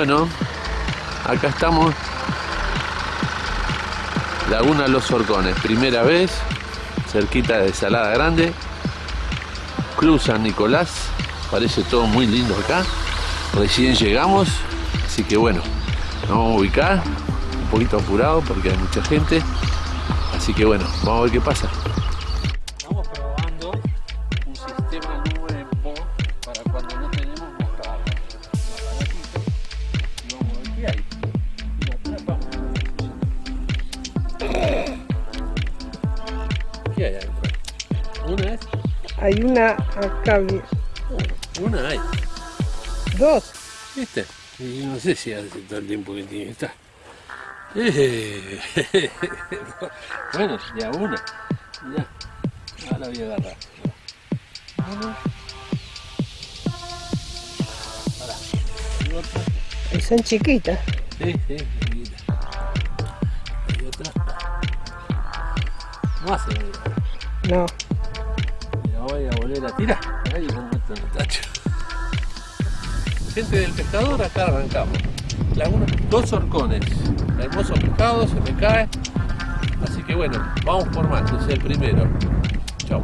Bueno, acá estamos. Laguna Los Horcones, primera vez, cerquita de Salada Grande. Club San Nicolás, parece todo muy lindo acá. Recién llegamos, así que bueno, nos vamos a ubicar, un poquito apurado porque hay mucha gente. Así que bueno, vamos a ver qué pasa. Una acá, bien. Una hay. dos. ¿Viste? Y no sé si hace todo el tiempo que tiene que estar. Eh, bueno, ya una. Ya. Ahora voy a agarrar. Una. Ahora. Y otra. Y son chiquitas. Sí, sí, chiquita. Y otra. No hace. No. La voy a volver a tirar. Ahí. Gente del pescador, acá arrancamos. Laguna, dos horcones. Hermoso pescado, se me cae. Así que bueno, vamos por más. Es el primero. Chao.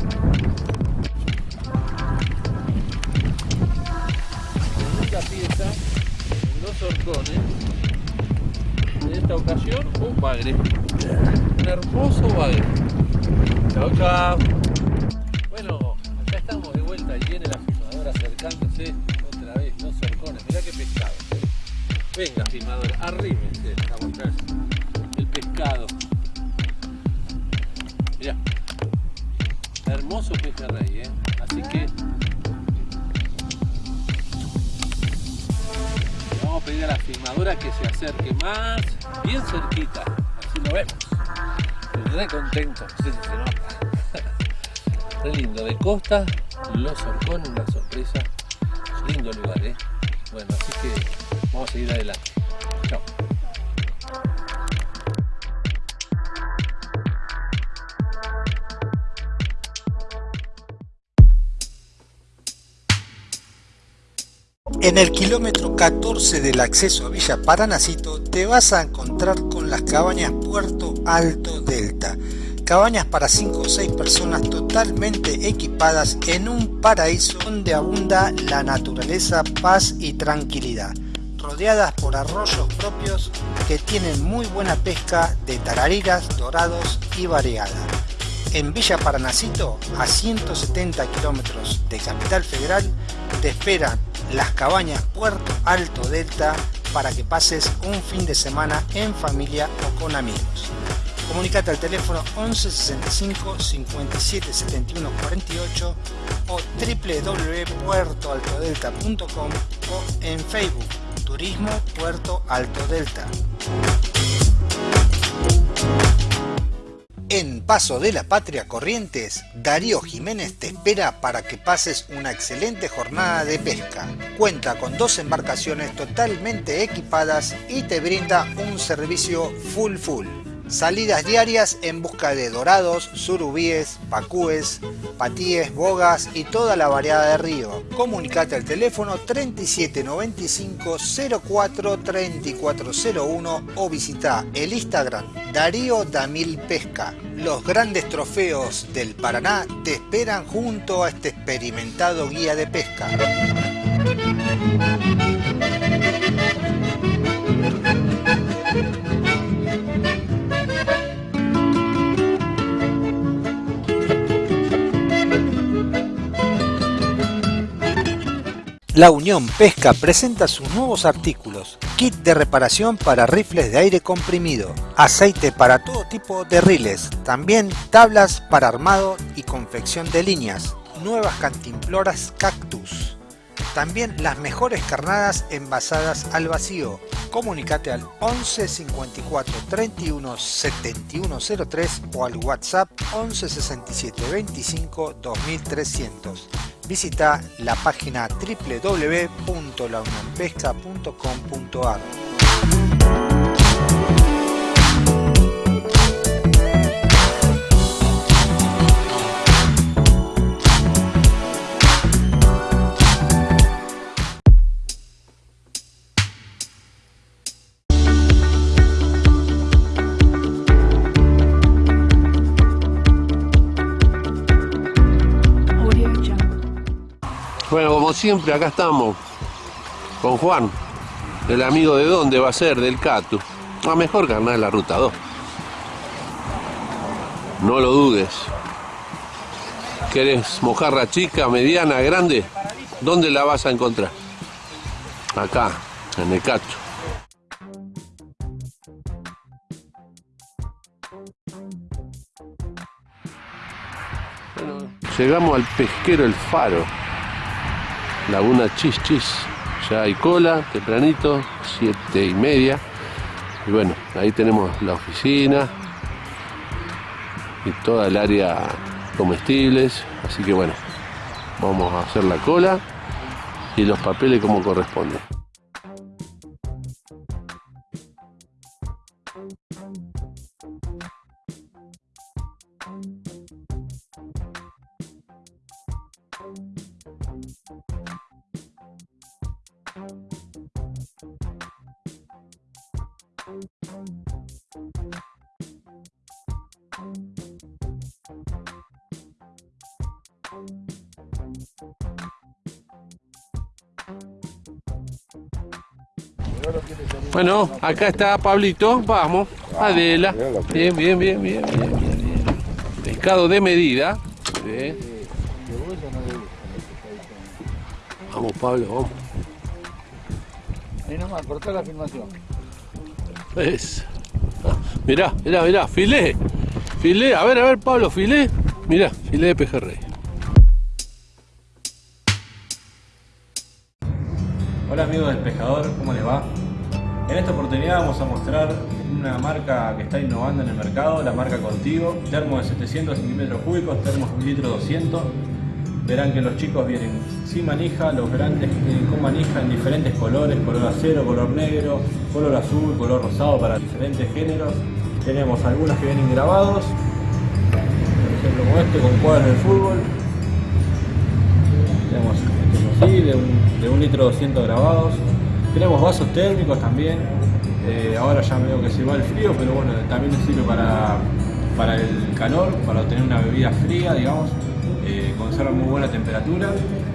Segunda pieza, dos horcones. En esta ocasión, un bagre. Un hermoso bagre. Chao, chao. Otra vez, dos horcones. Mirá qué pescado. Venga, filmadora, arrímense el pescado. Mirá. Hermoso pejerrey, ¿eh? Así que vamos a pedir a la filmadora que se acerque más, bien cerquita. Así lo vemos. Re contento, si se nota. Re lindo, de costa, los horcones, una sorpresa. Lindo lugar, ¿eh? Bueno, así que vamos a seguir adelante. Chao. En el kilómetro 14 del acceso a Villa Paranacito te vas a encontrar con las cabañas Puerto Alto Delta. Cabañas para 5 o 6 personas totalmente equipadas en un paraíso donde abunda la naturaleza, paz y tranquilidad. Rodeadas por arroyos propios que tienen muy buena pesca de tarariras, dorados y variada. En Villa Paranacito, a 170 kilómetros de Capital Federal, te esperan las cabañas Puerto Alto Delta para que pases un fin de semana en familia o con amigos. Comunicate al teléfono 11 65 57 71 48 o www.puertoaltodelta.com o en Facebook Turismo Puerto Alto Delta. En Paso de la Patria Corrientes, Darío Jiménez te espera para que pases una excelente jornada de pesca. Cuenta con dos embarcaciones totalmente equipadas y te brinda un servicio full full. Salidas diarias en busca de dorados, surubíes, pacúes, patíes, bogas y toda la variedad de río. Comunicate al teléfono 3795 04 3401 o visita el Instagram Darío Damil Pesca. Los grandes trofeos del Paraná te esperan junto a este experimentado guía de pesca. La Unión Pesca presenta sus nuevos artículos, kit de reparación para rifles de aire comprimido, aceite para todo tipo de riles, también tablas para armado y confección de líneas, nuevas cantimploras cactus, también las mejores carnadas envasadas al vacío. Comunicate al 11 54 31 71 03 o al WhatsApp 11 67 25 2300 visita la página www.launionpesca.com.ar como siempre, acá estamos con Juan, el amigo de dónde va a ser, del Catu. A mejor carnal de la ruta 2. No lo dudes. ¿Querés mojarra chica, mediana, grande? ¿Dónde la vas a encontrar? Acá, en el Catu. Bueno, llegamos al pesquero El Faro. Laguna Chis Chis. Ya hay cola, tempranito, siete y media. Y bueno, ahí tenemos la oficina y toda el área comestibles. Así que bueno, vamos a hacer la cola y los papeles como corresponde. Bueno, acá está Pablito, vamos, Adela. Bien, bien, bien, bien, bien, bien, bien. Pescado de medida. Vamos, Pablo, vamos. Ahí nomás, cortá la filmación. Es. Mirá, mirá, mirá, filé. Filé, a ver, a ver, Pablo, filé. Mirá, filé de pejerrey. Cúbicos, de 1 litro 200. Verán que los chicos vienen sin manija, los grandes vienen con manija en diferentes colores, color acero, color negro, color azul, color rosado para diferentes géneros. Tenemos algunos que vienen grabados, por ejemplo como este con cuadros de fútbol. Tenemos este así, de un, de un litro 200 grabados. Tenemos vasos térmicos también. Eh, ahora ya veo que se va el frío, pero bueno, también sirve para, para el calor, para obtener una bebida fría, digamos. Eh, conserva muy buena temperatura.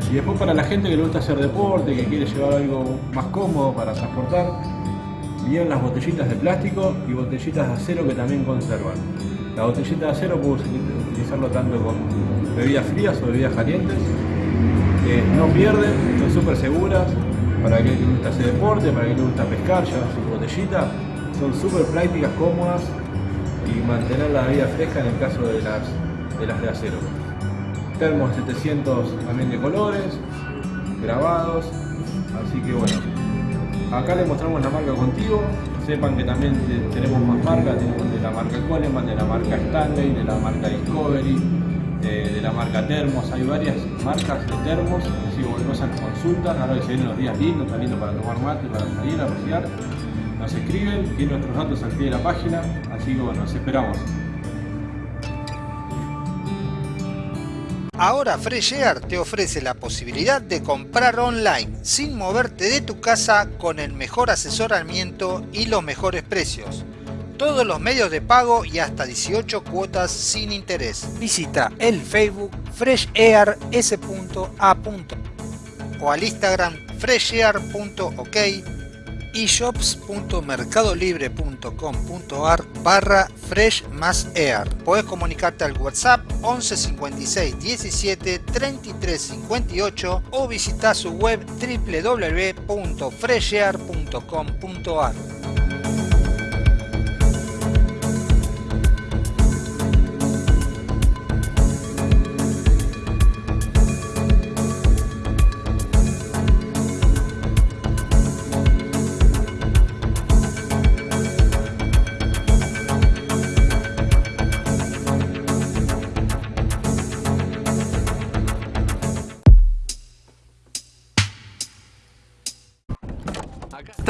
Y después para la gente que le gusta hacer deporte, que quiere llevar algo más cómodo para transportar, vienen las botellitas de plástico y botellitas de acero que también conservan. La botellita de acero puedo utilizarlo tanto con bebidas frías o bebidas calientes. Eh, no pierden, son súper seguras para aquel que le gusta hacer deporte, para aquel que le gusta pescar, llevar su botellita. Son súper prácticas, cómodas y mantener la bebida fresca en el caso de las de, las de acero. Termos 700 también de colores, grabados, así que bueno. Acá les mostramos la marca Contigo, sepan que también te- tenemos más marcas, tenemos de la marca Coleman, de la marca Stanley, de la marca Discovery, de la marca Termos, hay varias marcas de termos, si vos nos consultan, ahora que se vienen los días lindos, está lindo para tomar mate, para salir a rociar, nos escriben, tienen nuestros datos al pie de la página, así que bueno, nos esperamos. Ahora Fresh Air te ofrece la posibilidad de comprar online sin moverte de tu casa con el mejor asesoramiento y los mejores precios. Todos los medios de pago y hasta 18 cuotas sin interés. Visita el Facebook Fresh Air S.A. o al Instagram freshair.ok y shops.mercadolibre.com.ar barra fresh más air. Puedes comunicarte al WhatsApp 11 56 17 33 58 o visitar su web www.freshair.com.ar.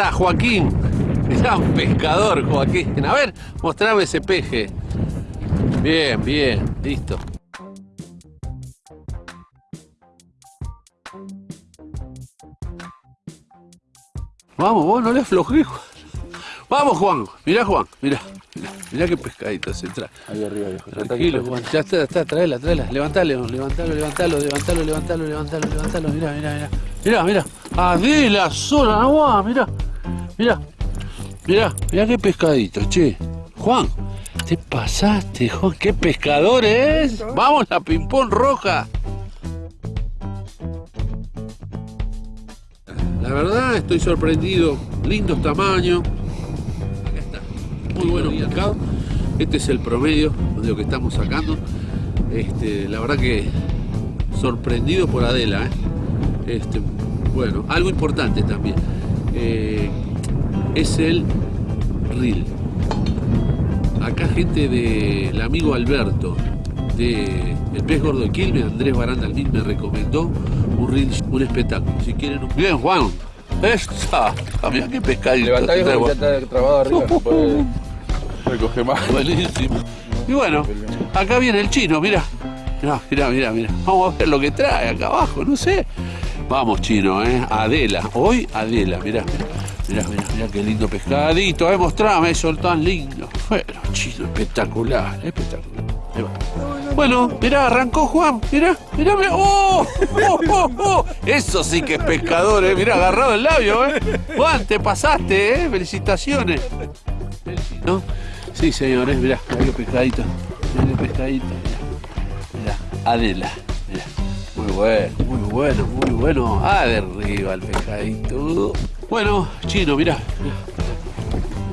está Joaquín. Mirá, un pescador, Joaquín. A ver, mostrame ese peje. Bien, bien, listo. Vamos, vos no le aflojé, Juan. Vamos, Juan. Mirá, Juan, mirá. Mirá, mirá qué pescadito se trae. Ahí arriba, viejo. Tranquilo, Juan. Ya está, está, traela, traela. Levantalo, levantalo, levantalo, levantalo, levantalo, levantalo, levantalo. Mirá, mirá, mirá. Mirá, mirá. Adela sola, no mirá. Mirá. Mirá, mirá qué pescadito, che. Juan, te pasaste, Juan. Qué pescador es. Vamos, la pimpón roja. La verdad, estoy sorprendido. Lindos tamaños. Acá está. Muy bueno pescado. Este es el promedio de lo que estamos sacando. Este, la verdad que sorprendido por Adela. ¿eh? Este, bueno, algo importante también. eh, es el reel. Acá gente del amigo Alberto de El Pez Gordo de Quilmes, Andrés Baranda Almín me recomendó un reel, un espectáculo. Si quieren un... Bien, Juan. Esta. Mirá qué pescadito. Levantá, que ya está trabado arriba. no puede recoger más. Buenísimo. Y bueno, acá viene el chino, mira. Mirá, mirá, mirá, mirá. Vamos a ver lo que trae acá abajo, no sé. Vamos, chino, ¿eh? Adela. Hoy Adela, mirá. Mirá, mirá, mirá qué lindo pescadito. Eh, mostrame eso tan lindo. Bueno, chino, espectacular, espectacular. Ahí. Bueno, mirá, arrancó Juan. Mirá, mirá, mirá. ¡Oh! ¡Oh, oh, oh! Eso sí que es pescador, ¿eh? Mirá, agarrado el labio, ¿eh? Juan, te pasaste, ¿eh? Felicitaciones. ¿No? Sí, señores, mirá, mirá qué pescadito. Mirá qué pescadito, mirá. Mirá, Adela, mirá. Muy bueno, muy bueno, muy bueno. Ah, de arriba el pescadito. Bueno, chino, mirá.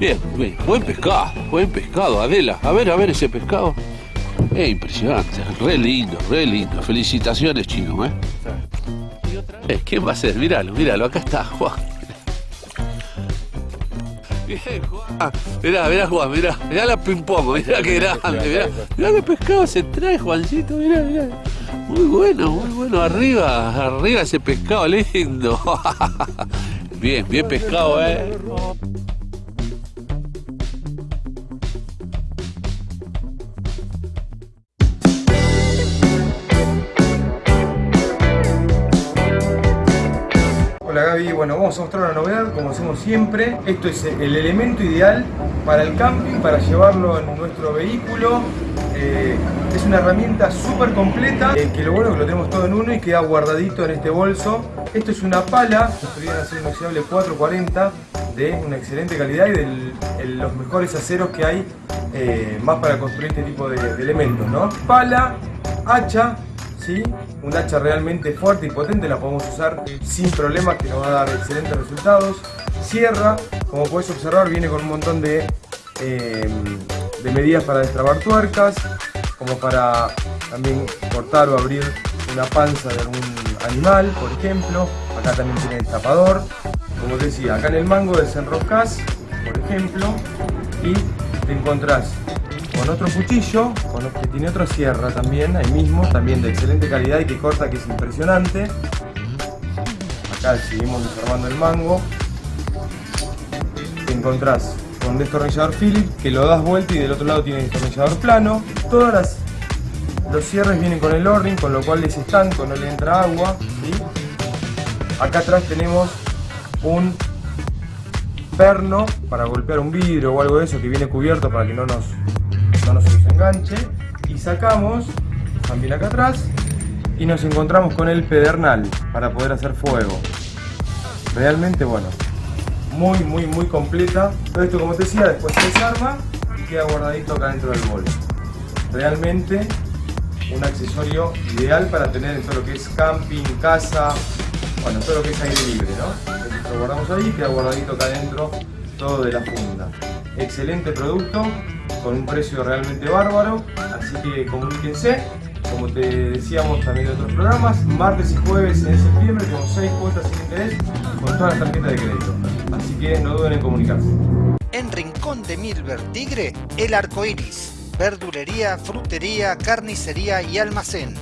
Bien, bien, buen pescado, buen pescado, Adela. A ver, a ver ese pescado. Es impresionante, re lindo, re lindo. Felicitaciones, chino, ¿eh? Eh, ¿Quién va a ser? Míralo, míralo, acá está Juan. Bien, Juan. Mirá, mirá, Juan, mirá. Mirá la ping-pong, mirá qué grande, mirá. Mirá qué pescado se trae, Juancito, mirá, mirá. Muy bueno, muy bueno. Arriba, arriba ese pescado lindo. Bien, bien pescado, eh. Hola Gaby, bueno, vamos a mostrar una novedad, como hacemos siempre. Esto es el elemento ideal para el camping, para llevarlo en nuestro vehículo. Eh, es una herramienta súper completa, eh, que lo bueno es que lo tenemos todo en uno y queda guardadito en este bolso. Esto es una pala, construida en acero inoxidable 440, de una excelente calidad y de los mejores aceros que hay eh, más para construir este tipo de, elementos, ¿no? Pala, hacha, ¿sí? Un hacha realmente fuerte y potente, la podemos usar sin problemas, que nos va a dar excelentes resultados. Sierra, como puedes observar, viene con un montón de, de medidas para destrabar tuercas, como para también cortar o abrir una panza de algún animal, por ejemplo. Acá también tiene el tapador. Como te decía, acá en el mango desenroscas, por ejemplo, y te encontrás con otro cuchillo, con que tiene otra sierra también, ahí mismo, también de excelente calidad y que corta, que es impresionante. Acá seguimos desarmando el mango. Te encontrás con un destornillador Phillips que lo das vuelta y del otro lado tiene destornillador plano. Todas las, los cierres vienen con el o con lo cual es estanco, no le entra agua. Acá atrás tenemos un perno para golpear un vidrio o algo de eso que viene cubierto para que no nos, no nos enganche. Y sacamos también acá atrás y nos encontramos con el pedernal para poder hacer fuego. Realmente bueno, muy muy muy completa. Todo esto como te decía después se desarma y queda guardadito acá dentro del bolso. Realmente un accesorio ideal para tener en todo lo que es camping, casa, bueno, todo lo que es aire libre, ¿no? Lo guardamos ahí, queda guardadito acá adentro todo de la funda. Excelente producto, con un precio realmente bárbaro, así que comuníquense. Como te decíamos también en otros programas, martes y jueves en septiembre tenemos 6 cuotas sin interés con todas las tarjetas de crédito. Así que no duden en comunicarse. En Rincón de Milver Tigre, el arco iris. Verdulería, frutería, carnicería y almacén.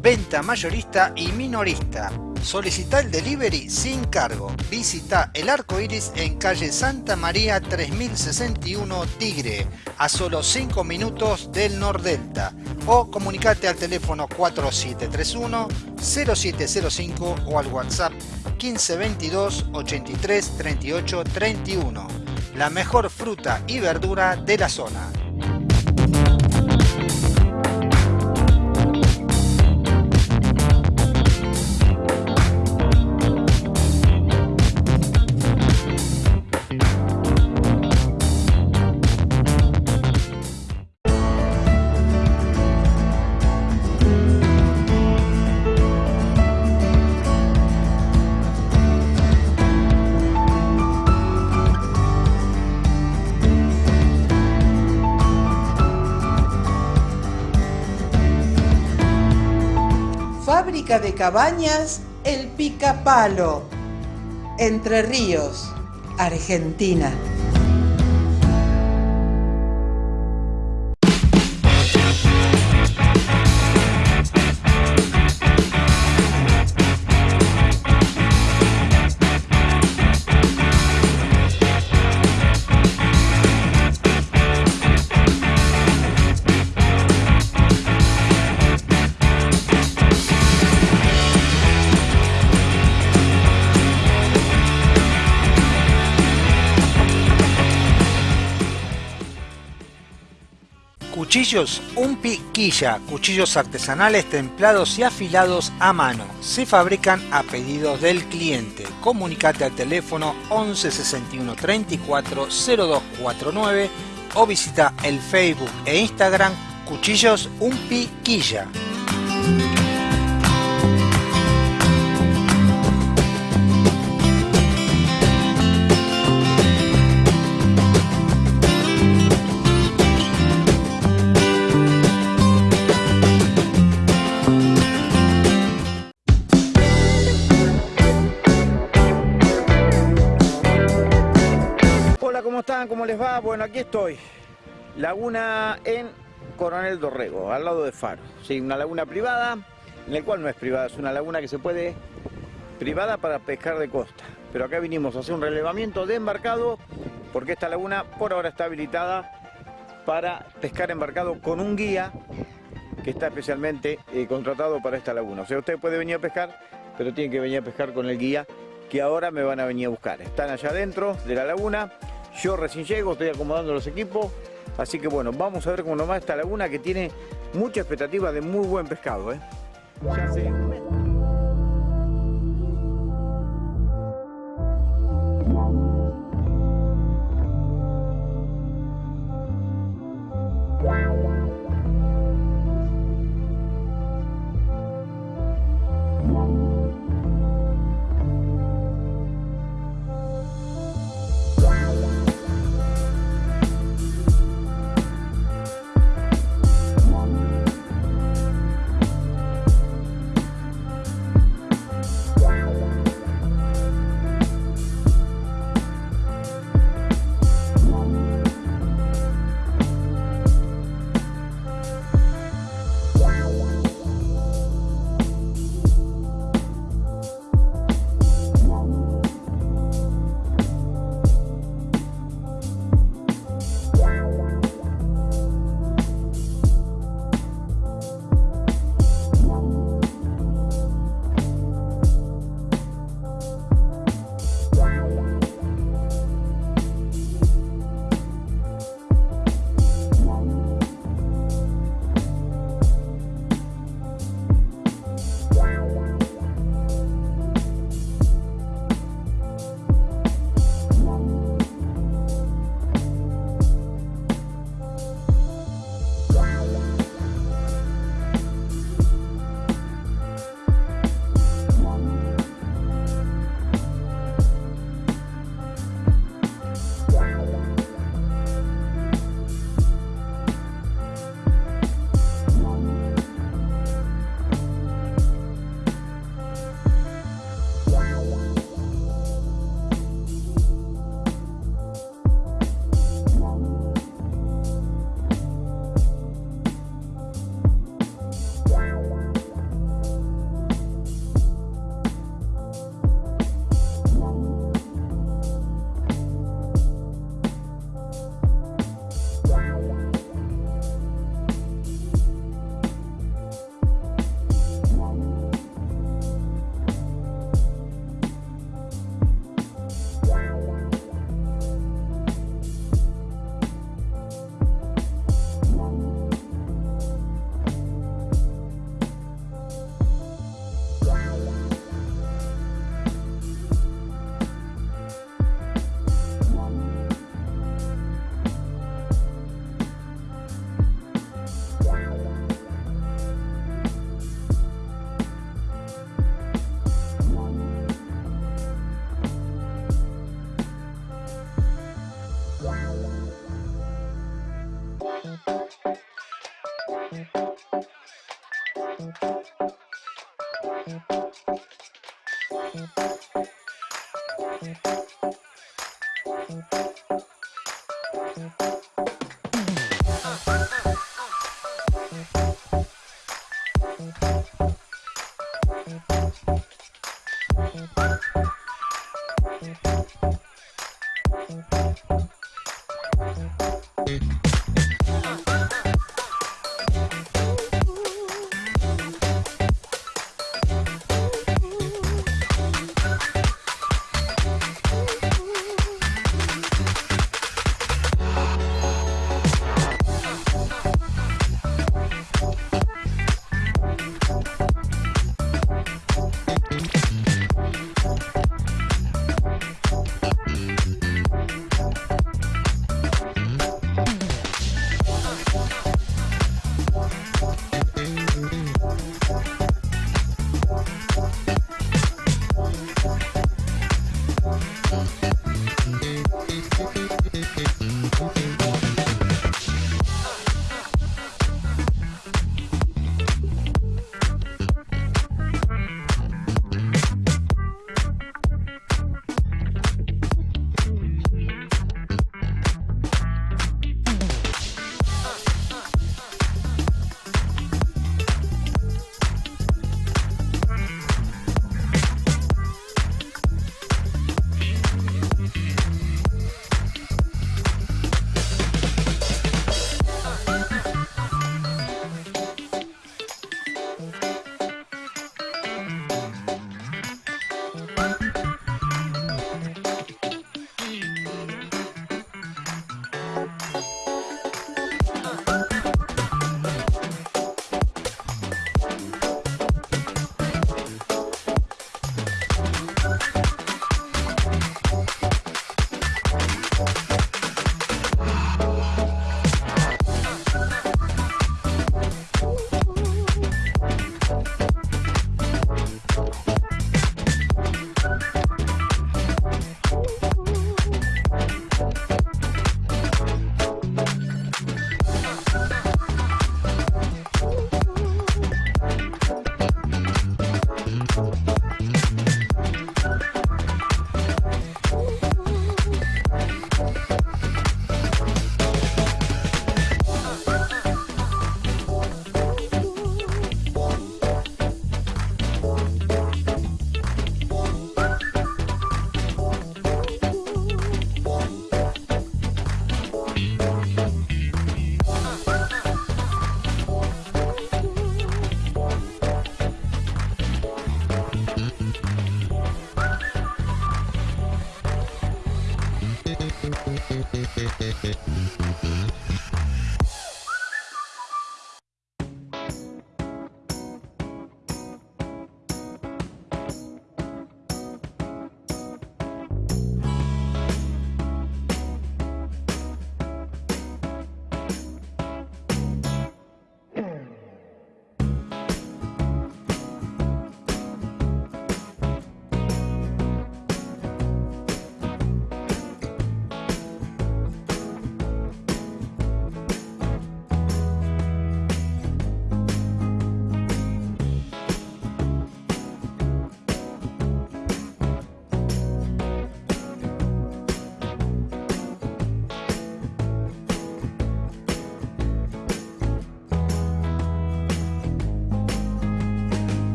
Venta mayorista y minorista. Solicita el delivery sin cargo. Visita el arco iris en calle Santa María 3061 Tigre, a solo 5 minutos del Nordelta. O comunicate al teléfono 4731-0705 o al WhatsApp 1522 83 38 31. la mejor fruta y verdura de la zona. De cabañas El Picapalo, Entre Ríos, Argentina. Cuchillos Un Piquilla, cuchillos artesanales templados y afilados a mano. Se fabrican a pedidos del cliente. Comunicate al teléfono 11 61 34 0249 o visita el Facebook e Instagram Cuchillos Un aquí estoy. Laguna en Coronel Dorrego, al lado de Faro. Sí, una laguna privada, en la cual no es privada, es una laguna que se puede privada para pescar de costa. Pero acá vinimos a hacer un relevamiento de embarcado porque esta laguna por ahora está habilitada para pescar embarcado con un guía que está especialmente eh, contratado para esta laguna. O sea, usted puede venir a pescar, pero tiene que venir a pescar con el guía que ahora me van a venir a buscar. Están allá adentro de la laguna, yo recién llego, estoy acomodando los equipos, así que bueno, vamos a ver cómo nomás esta laguna que tiene mucha expectativa de muy buen pescado. ¿eh?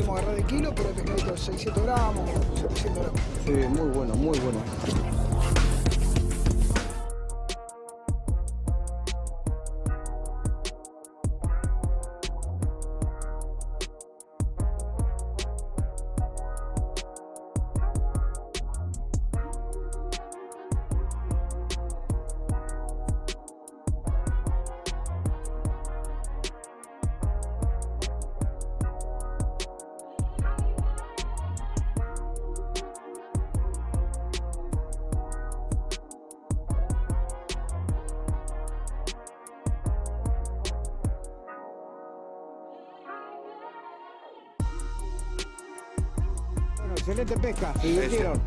Pudimos agarrar de kilo, pero el pescadito de 600 gramos, 700 gramos. Sí, muy bueno, muy. Bueno,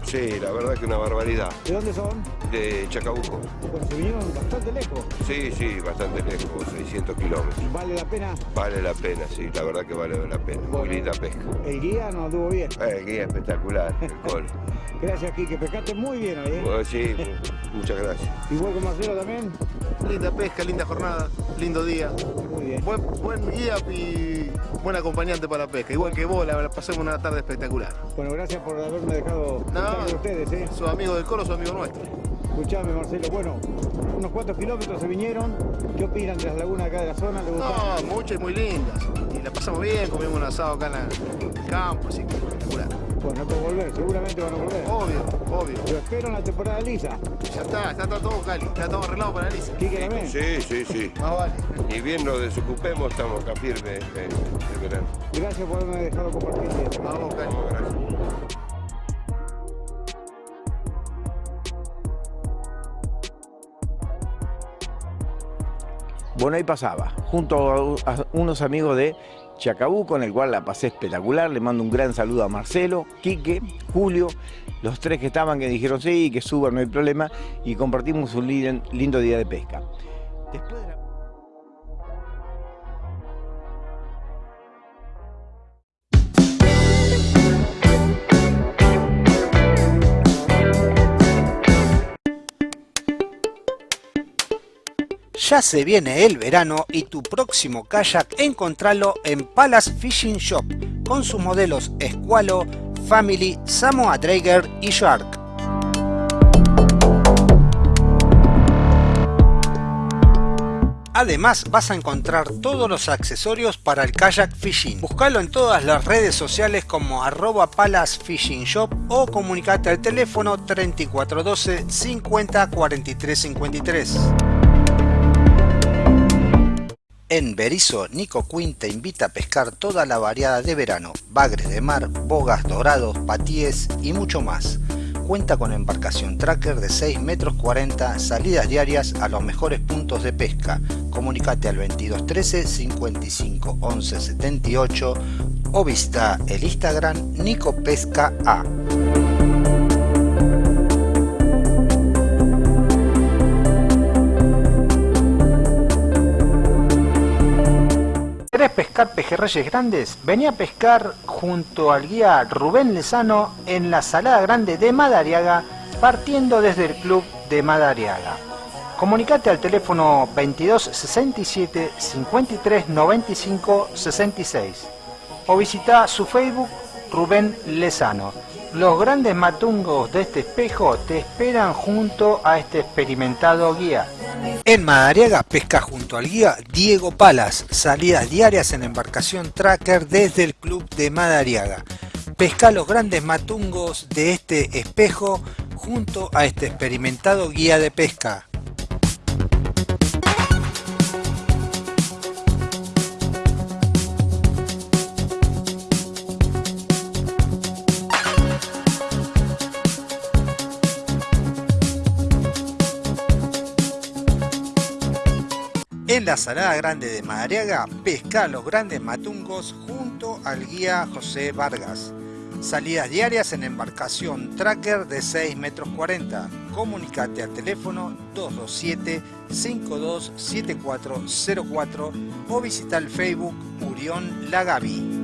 Sí, la verdad que una barbaridad. ¿De dónde son? De Chacabuco. Bueno, se vinieron bastante lejos. Sí, sí, bastante lejos, 600 kilómetros. ¿Vale la pena? Vale la pena, sí, la verdad que vale la pena. Muy linda pesca. El guía nos anduvo bien. Eh, El guía espectacular, el col. Gracias, Kike. Pescaste muy bien hoy, ¿eh? Bueno, sí, muchas gracias. Igual que Marcelo también. Linda pesca, linda jornada, lindo día. Muy bien. Buen, buen guía y buen acompañante para la pesca. Igual que vos, la pasamos una tarde espectacular. Bueno, gracias por haberme dejado con ustedes, ¿eh? Sos amigo del coro, sos amigo nuestro. Escuchame, Marcelo. Bueno, unos cuantos kilómetros se vinieron. ¿Qué opinan de las lagunas acá de la zona? No, muchas y muy lindas. Y la pasamos bien, comimos un asado acá en el campo, así que espectacular. Bueno, por volver, seguramente van a volver. Obvio, obvio. Lo espero en la temporada lisa. Ya está, está todo Cali, está todo arreglado para Alicia. Kike también. Sí, sí, sí. Más vale. Ni bien nos desocupemos, estamos acá firmes eh, de verano. Gracias por haberme dejado compartir. Vamos, Cali. Vamos, gracias. Bueno, ahí pasaba, junto a unos amigos de Chacabuco, con el cual la pasé espectacular. Le mando un gran saludo a Marcelo, Quique, Julio, los tres que estaban que dijeron sí, que suban, no hay problema, y compartimos un lin- lindo día de pesca. Después de la- Ya se viene el verano y tu próximo kayak encontralo en Palace Fishing Shop con sus modelos Squalo, Family, Samoa Drager y Shark. Además vas a encontrar todos los accesorios para el kayak fishing. Búscalo en todas las redes sociales como arroba Palace Fishing Shop o comunicate al teléfono 3412 50 43 53. En Berizo, Nico Quinn te invita a pescar toda la variada de verano, bagres de mar, bogas, dorados, patíes y mucho más. Cuenta con embarcación tracker de 6 metros 40, salidas diarias a los mejores puntos de pesca. Comunicate al 2213 55 11 78 o visita el Instagram Nico Pesca A. ¿Querés pescar pejerreyes grandes? Vení a pescar junto al guía Rubén Lezano en la Salada Grande de Madariaga, partiendo desde el club de Madariaga. Comunicate al teléfono 22 67 53 95 66 o visita su Facebook Rubén Lezano. Los grandes matungos de este espejo te esperan junto a este experimentado guía. En Madariaga pesca junto al guía Diego Palas, salidas diarias en embarcación tracker desde el club de Madariaga. Pesca los grandes matungos de este espejo junto a este experimentado guía de pesca. En la Salada Grande de Madariaga, pesca los grandes matungos junto al guía José Vargas. Salidas diarias en embarcación tracker de 6 metros 40. Comunicate al teléfono 227-527404 o visita el Facebook Urión Lagavi.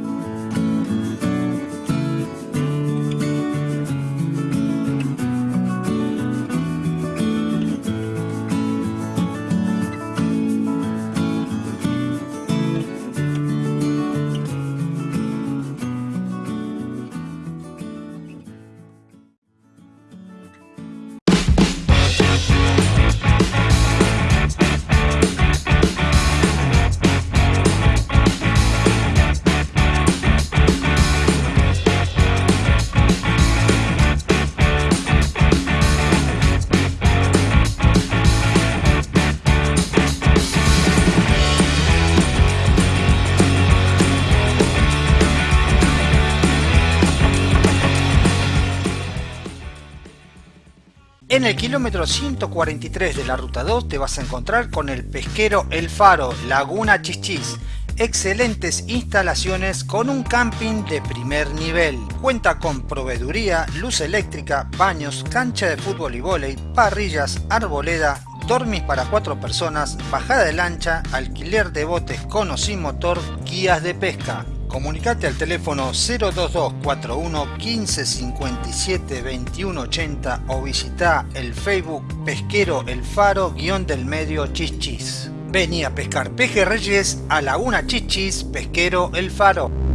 El kilómetro 143 de la ruta 2 te vas a encontrar con el pesquero El Faro, Laguna Chichis. Excelentes instalaciones con un camping de primer nivel. Cuenta con proveeduría, luz eléctrica, baños, cancha de fútbol y vóley, parrillas, arboleda, dormis para cuatro personas, bajada de lancha, alquiler de botes con o sin motor, guías de pesca. Comunicate al teléfono 02241 15 57 21 80 o visita el Facebook Pesquero El Faro guion del medio Chichis. Vení a pescar pejerreyes a Laguna Chichis Pesquero El Faro.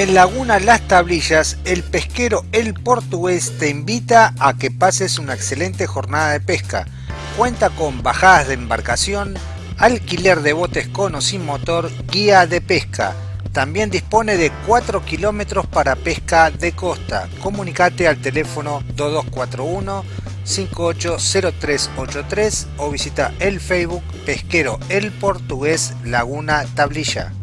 En Laguna Las Tablillas, el pesquero El Portugués te invita a que pases una excelente jornada de pesca. Cuenta con bajadas de embarcación, alquiler de botes con o sin motor, guía de pesca. También dispone de 4 kilómetros para pesca de costa. Comunicate al teléfono 2241 580383 o visita el Facebook Pesquero El Portugués Laguna Tablilla.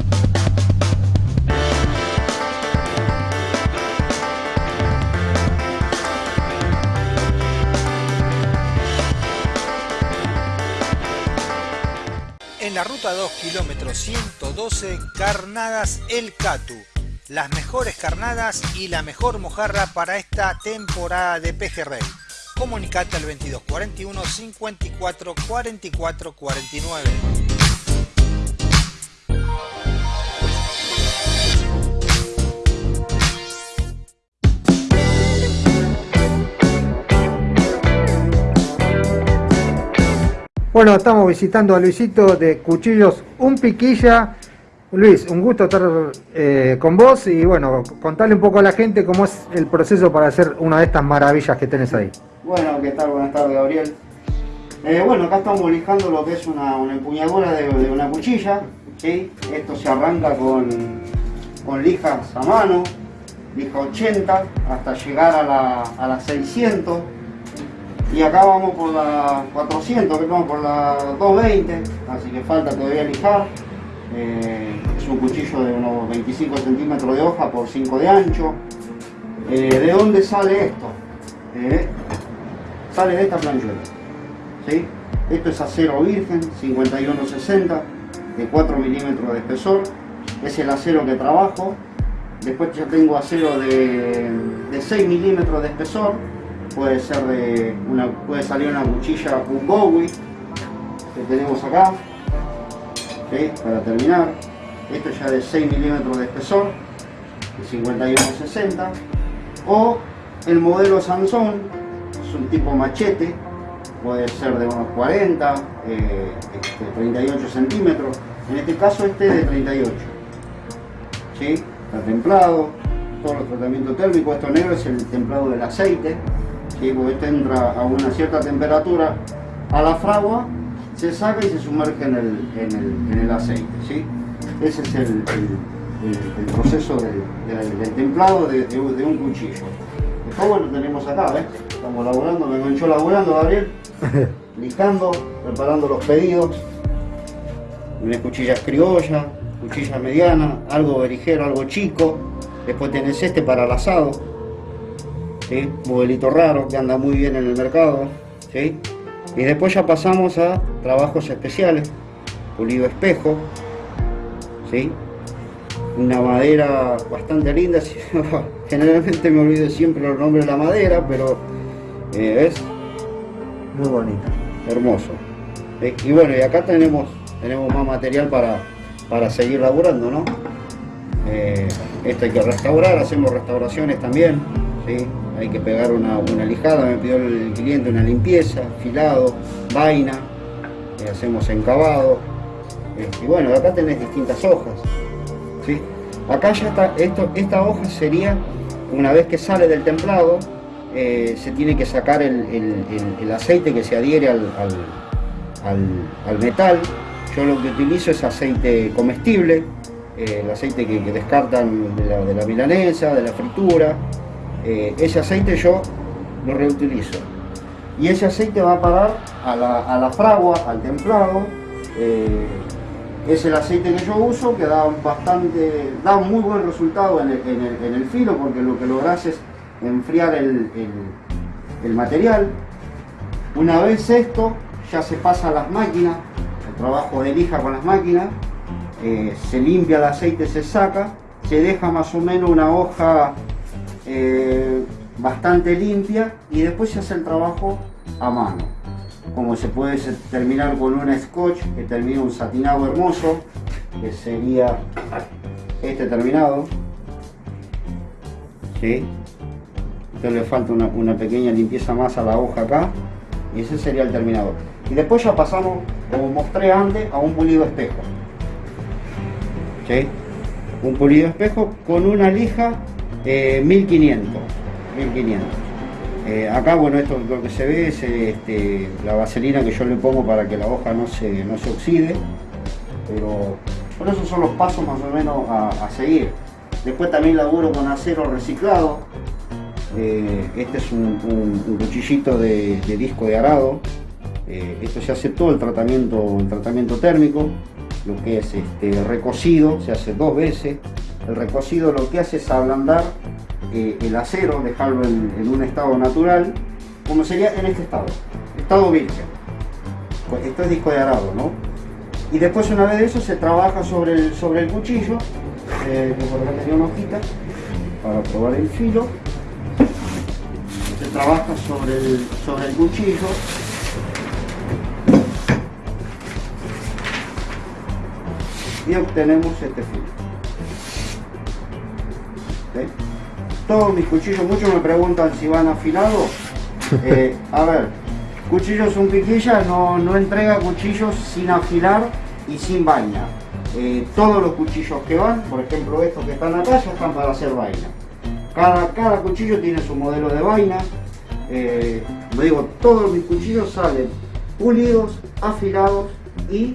La ruta 2, kilómetro 112, Carnadas El Catu. Las mejores carnadas y la mejor mojarra para esta temporada de pejerrey. Comunicate al 2241 54 44 49. Bueno, estamos visitando a Luisito de Cuchillos Un Piquilla. Luis, un gusto estar eh, con vos y bueno, contarle un poco a la gente cómo es el proceso para hacer una de estas maravillas que tenés ahí. Bueno, ¿qué tal? Buenas tardes, Gabriel. Eh, bueno, acá estamos lijando lo que es una, una empuñadura de, una cuchilla. ¿sí? Esto se arranca con, lijas a mano, lija 80, hasta llegar a la, a las 600 y acá vamos por la 400, que vamos por la 220, así que falta todavía lijar. Eh, es un cuchillo de unos 25 centímetros de hoja por 5 de ancho. Eh, ¿De dónde sale esto? Eh, sale de esta planchuela. ¿sí? Esto es acero virgen, 5160, de 4 milímetros de espesor. Es el acero que trabajo. Después ya tengo acero de, de 6 milímetros de espesor puede ser de una puede salir una cuchilla un Bowie que tenemos acá para terminar. Esto ya de 6 milímetros de espesor de 51-60 o el modelo Sansón es un tipo machete puede ser de unos 40 eh, este, 38 centímetros. En este caso este de 38 ¿sí? está templado todos los tratamientos térmicos. Esto negro es el templado del aceite este entra a una cierta temperatura a la fragua, se saca y se sumerge en el, en el, en el aceite. ¿sí? Ese es el, el, proceso del, del templado de, de, de, un cuchillo. Después bueno, tenemos acá, ¿ves? Estamos laburando, me enganchó laburando Gabriel, lijando, preparando los pedidos. Una cuchilla criolla, cuchilla mediana, algo berijero, algo chico. Después tenés este para el asado, ¿sí? modelito raro que anda muy bien en el mercado. ¿sí? Y después ya pasamos a trabajos especiales, pulido espejo, ¿sí? una madera bastante linda, generalmente me olvido siempre los nombres de la madera, pero eh, es muy bonita, hermoso. ¿sí? Y bueno, y acá tenemos, tenemos más material para, para seguir laburando, ¿no? Eh, esto hay que restaurar, hacemos restauraciones también, ¿sí? Hay que pegar una, lijada, me pidió el cliente una limpieza, filado, vaina, eh, hacemos encabado, eh, y bueno, acá tenés distintas hojas, ¿sí? acá ya está, esto, esta hoja sería, una vez que sale del templado, eh, se tiene que sacar el, aceite que se adhiere al, al, al, metal, yo lo que utilizo es aceite comestible, eh, el aceite que, descartan de la milanesa, de la fritura, eh, ese aceite yo lo reutilizo. Y ese aceite va a parar a la, a la fragua, al templado, eh, es el aceite que yo uso, que da bastante, da un muy buen resultado en el, en el- en el filo, porque lo que logras es enfriar el, el- material. Una vez esto, ya se pasa a las máquinas, el trabajo de lija con las máquinas, eh, se limpia el aceite, se saca, se deja más o menos una hoja eh, bastante limpia y después se hace el trabajo a mano. Como se puede terminar con un scotch que termina un satinado hermoso, que sería este terminado. ¿Sí? Entonces le falta una, una pequeña limpieza más a la hoja acá y ese sería el terminador. Y después ya pasamos, como mostré antes, a un pulido espejo. ¿Sí? Un pulido espejo con una lija eh, 1500. 1500. Eh, acá, bueno, esto lo que se ve es este, la vaselina que yo le pongo para que la hoja no se, no se oxide. Pero por esos son los pasos más o menos a, seguir. Después también laburo con acero reciclado. Eh, este es un cuchillito de, de disco de arado. Eh, esto se hace todo el tratamiento, el tratamiento térmico, lo que es este, recocido, se hace dos veces. El recocido lo que hace es ablandar eh, el acero, dejarlo en, un estado natural, como sería en este estado, estado virgen. Pues Esto es disco de arado, ¿no? Y después una vez de eso se trabaja sobre el, sobre el cuchillo, eh, por una hojita para probar el filo. Se trabaja sobre el, sobre el cuchillo y obtenemos este filo. Todos mis cuchillos, muchos me preguntan si van afilados. Eh, a ver, cuchillos un piquilla no, no entrega cuchillos sin afilar y sin vaina. Eh, todos los cuchillos que van, por ejemplo estos que están acá, ya están para hacer vaina. Cada, cada cuchillo tiene su modelo de vaina. Eh, digo, todos mis cuchillos salen pulidos, afilados y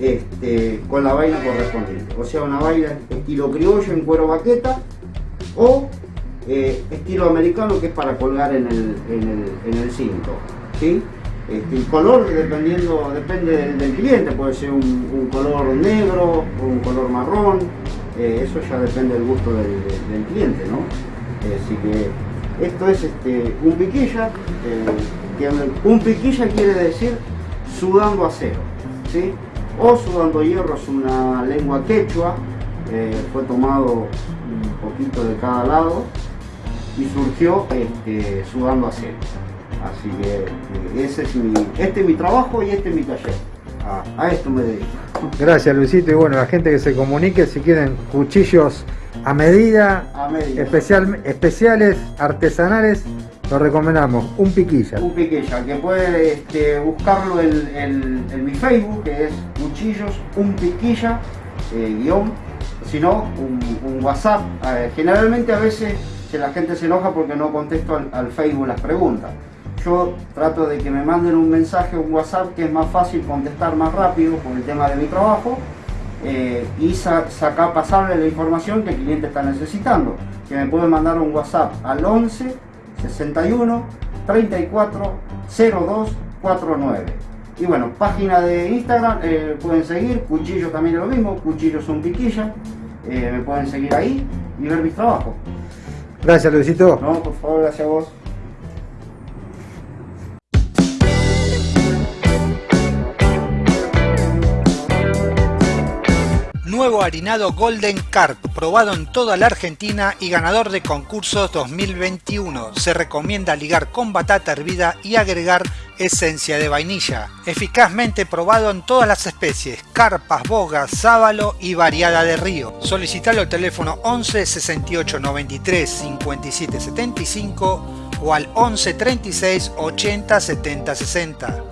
este, con la vaina correspondiente. O sea, una vaina estilo criollo en cuero baqueta o eh, estilo americano que es para colgar en el, en el- en el cinto. ¿sí? Este, el color dependiendo, depende del, cliente, puede ser un, color negro o un color marrón, eh, eso ya depende del gusto del, cliente, ¿no? Eh, así que esto es este, un piquilla, un piquilla quiere decir sudando acero, ¿sí? O sudando hierro es una lengua quechua, eh, fue tomado un poquito de cada lado y surgió este, sudando acero. Así que eh, ese es mi, este es mi trabajo y este es mi taller. A, a esto me dedico. Gracias Luisito y bueno, la gente que se comunique si quieren cuchillos a medida, A medida. especial, especiales, artesanales, lo recomendamos, un piquilla. Un piquilla, que puede este, buscarlo en, en- en mi Facebook, que es Cuchillos Un Piquilla, eh, guion, si no, un, WhatsApp. Eh, generalmente a veces si la gente se enoja porque no contesto al, Facebook las preguntas. Yo trato de que me manden un mensaje, un WhatsApp, que es más fácil contestar más rápido por el tema de mi trabajo. eh, y sa- sacar, pasarle la información que el cliente está necesitando. Que me pueden mandar un WhatsApp al 11 61 34 02 49. Y bueno, página de Instagram, eh, pueden seguir, Cuchillos también es lo mismo, Cuchillos son piquilla, eh, me pueden seguir ahí y ver mis trabajos. Gracias Luisito. No, por favor, gracias a vos. Nuevo harinado Golden Carp, probado en toda la Argentina y ganador de concursos 2021. Se recomienda ligar con batata hervida y agregar esencia de vainilla. Eficazmente probado en todas las especies, carpas, bogas, sábalo y variada de río. Solicitalo al teléfono 11 68 93 57 75 o al 11 36 80 70 60.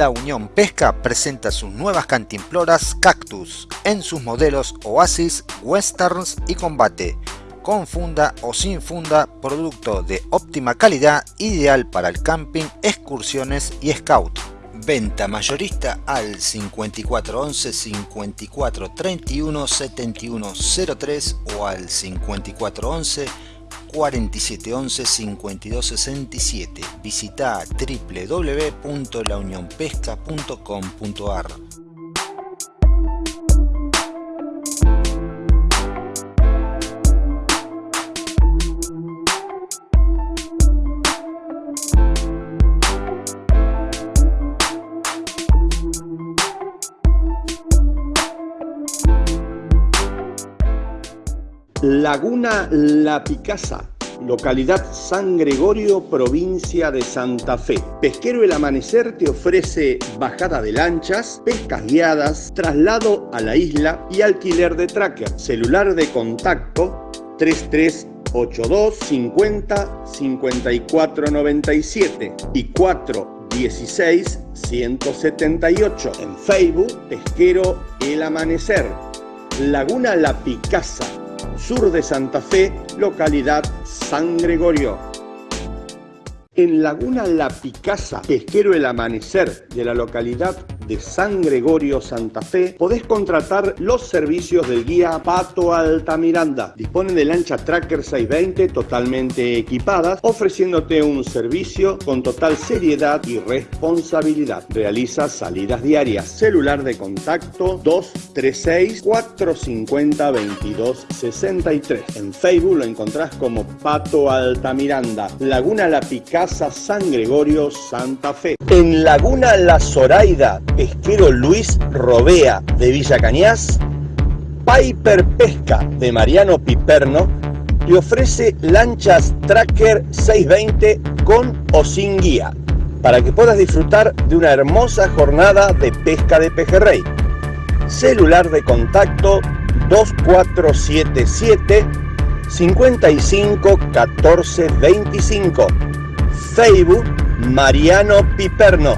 La Unión Pesca presenta sus nuevas cantimploras Cactus en sus modelos Oasis, Westerns y Combate. con funda o sin funda, producto de óptima calidad, ideal para el camping, excursiones y scout. Venta mayorista al 5411 54 31 71 03 o al 5411 4711 5267. Visita www.launionpesca.com.ar. Laguna La Picasa, localidad San Gregorio, provincia de Santa Fe. Pesquero El Amanecer te ofrece bajada de lanchas, pescas guiadas, traslado a la isla y alquiler de tracker. Celular de contacto 3382 50 54 97 y 416 178. En Facebook, Pesquero El Amanecer. Laguna La Picasa, sur de Santa Fe, localidad San Gregorio. En Laguna La Picasa, pesquero El Amanecer de la localidad de San Gregorio, Santa Fe, podés contratar los servicios del guía Pato Altamiranda. Dispone de lancha Tracker 620 totalmente equipadas, ofreciéndote un servicio con total seriedad y responsabilidad. Realiza salidas diarias. Celular de contacto 236 450 2263. En Facebook lo encontrás como Pato Altamiranda. Laguna La Picasa, San Gregorio, Santa Fe. En Laguna La Zoraida, pesquero Luis Robea de Villa Cañas, Piper Pesca de Mariano Piperno te ofrece lanchas Tracker 620 con o sin guía para que puedas disfrutar de una hermosa jornada de pesca de pejerrey. Celular de contacto 2477 55 14 25. Facebook Mariano Piperno.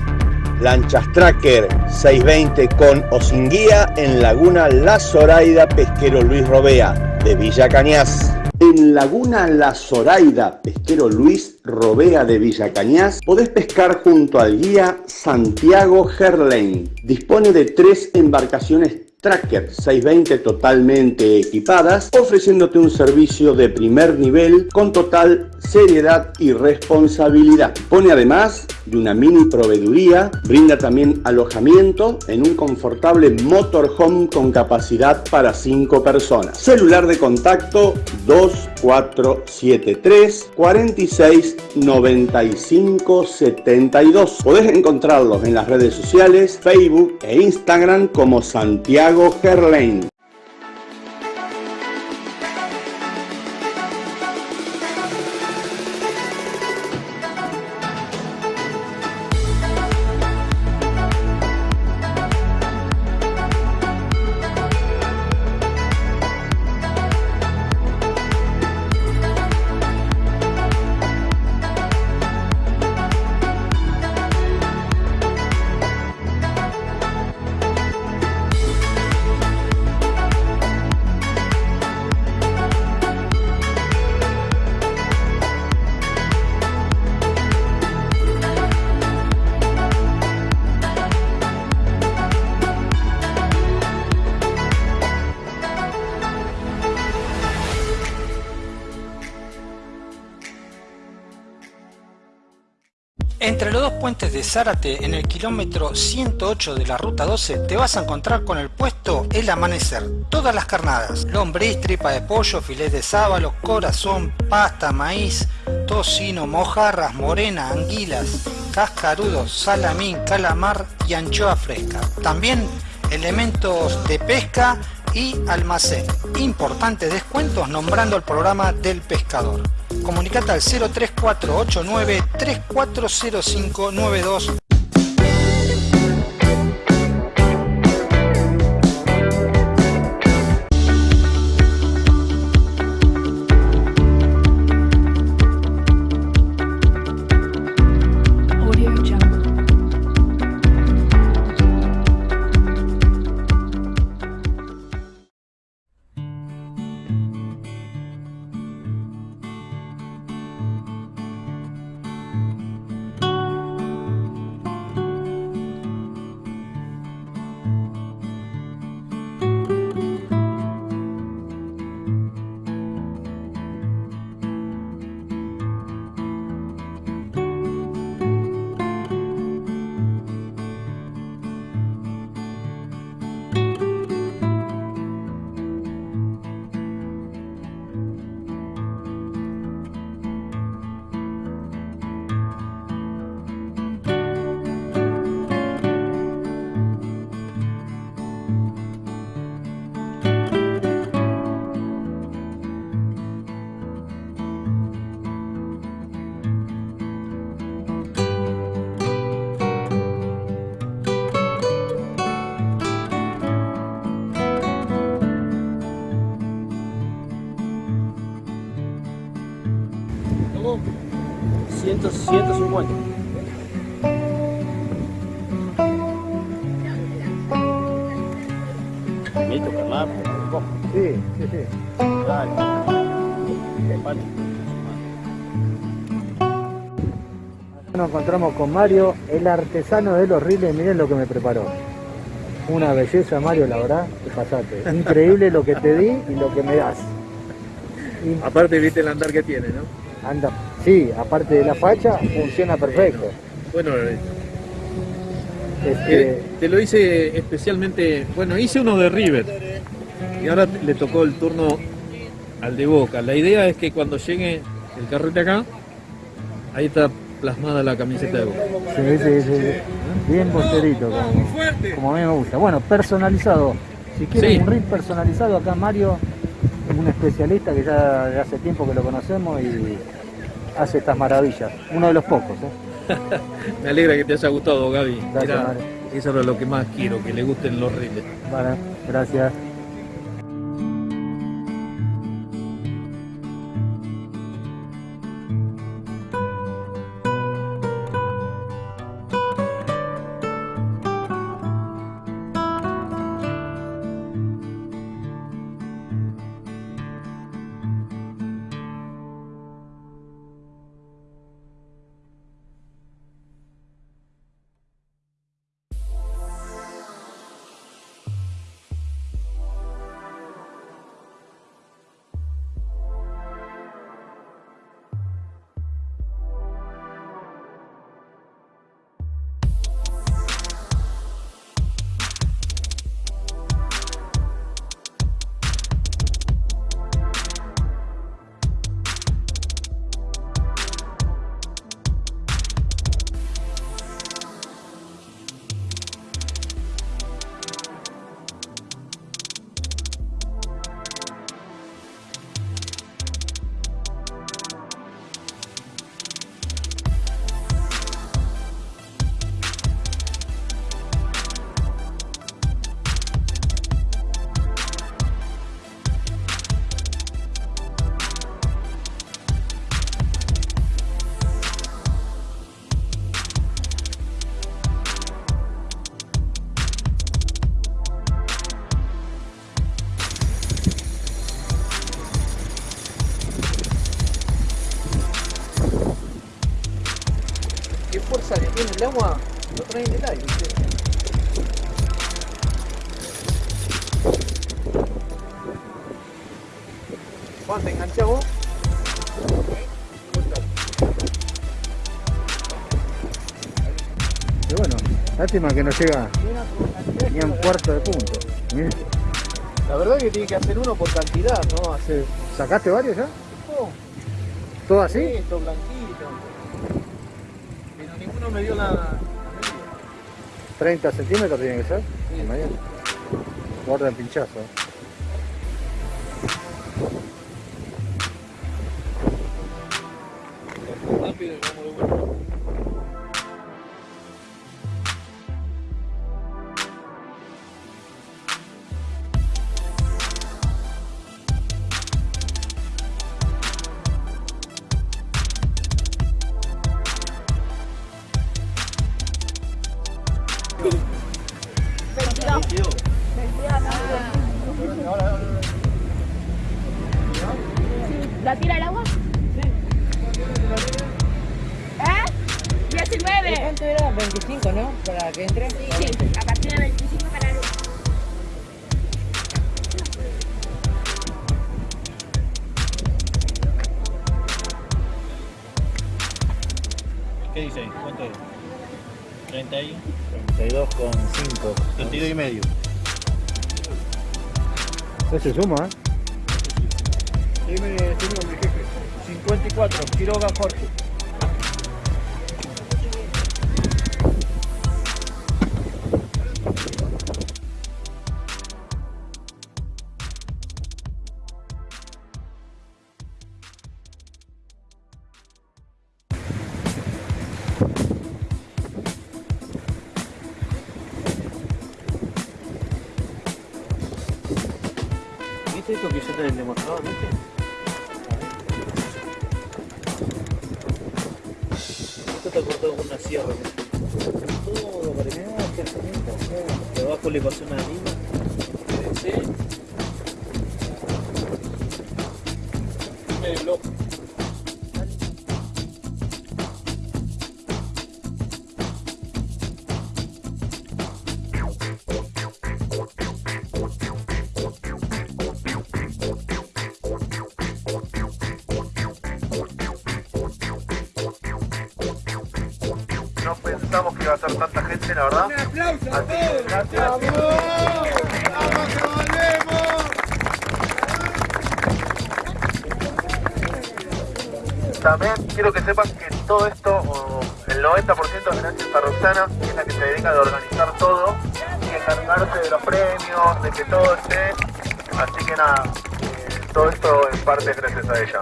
Lanchas Tracker 620 con o sin guía en Laguna La Zoraida Pesquero Luis Robea de Villa Cañas. En Laguna La Zoraida Pesquero Luis Robea de Villa Cañas podés pescar junto al guía Santiago Gerlain. Dispone de tres embarcaciones Tracker 620 totalmente equipadas, ofreciéndote un servicio de primer nivel con total seriedad y responsabilidad. Pone además de una mini proveeduría, brinda también alojamiento en un confortable motorhome con capacidad para 5 personas. Celular de contacto 2473 46 95 72. Podés encontrarlos en las redes sociales, Facebook e Instagram como Santiago Gerlain. Entre los dos puentes de Zárate, en el kilómetro 108 de la ruta 12, te vas a encontrar con el puesto El Amanecer. Todas las carnadas, lombriz, tripa de pollo, filet de sábalo, corazón, pasta, maíz, tocino, mojarras, morena, anguilas, cascarudos, salamín, calamar y anchoa fresca. También elementos de pesca y almacén. Importantes descuentos nombrando el programa del pescador. Comunicate al 03489 340592 150. Listo, Carla, Sí, sí, sí. Dale. Vale. Nos encontramos con Mario, el artesano de los riles. Miren lo que me preparó. Una belleza, Mario, la verdad, te pasaste. Increíble lo que te di y lo que me das. Y Aparte, viste el andar que tiene, ¿no? anda, sí, aparte de la facha, funciona perfecto. Bueno, eh, Este, eh, te lo hice especialmente. Bueno, hice uno de River. Y ahora le tocó el turno al de Boca. La idea es que cuando llegue el carrete acá, ahí está plasmada la camiseta de Boca. Sí, sí, sí. Bien bosterito, como, como a mí me gusta. Bueno, personalizado. Si quieren Sí. un reel personalizado, acá Mario es un especialista que ya hace tiempo que lo conocemos y hace estas maravillas. Uno de los pocos, ¿eh? Me alegra que te haya gustado, Gaby. Gracias, Era- eso es lo que más quiero, que le gusten los riles. Vale, gracias. El agua? Lo trae en el aire. Juan, ¿te enganchás vos? Bueno, lástima que no llega ni a un cuarto de punto. Mirá. La verdad que tiene que hacer uno por cantidad, ¿no? Hacer... ¿Sacaste varios ya? ¿Todo así? Esto, blanquito. Ninguno me dio la... 30 centímetros tiene que ser. medio. Guarda el pinchazo. Ese suma, ¿eh? Viste? está cortado con una sierra. Todo para que Debajo le pasó una lima. Sí. Medio loco. También quiero que sepan que todo esto, el 90% es gracias a Roxana, es la que se dedica a organizar todo y encargarse de los premios, de que todo esté. Así que nada, eh, todo esto en parte es gracias a ella.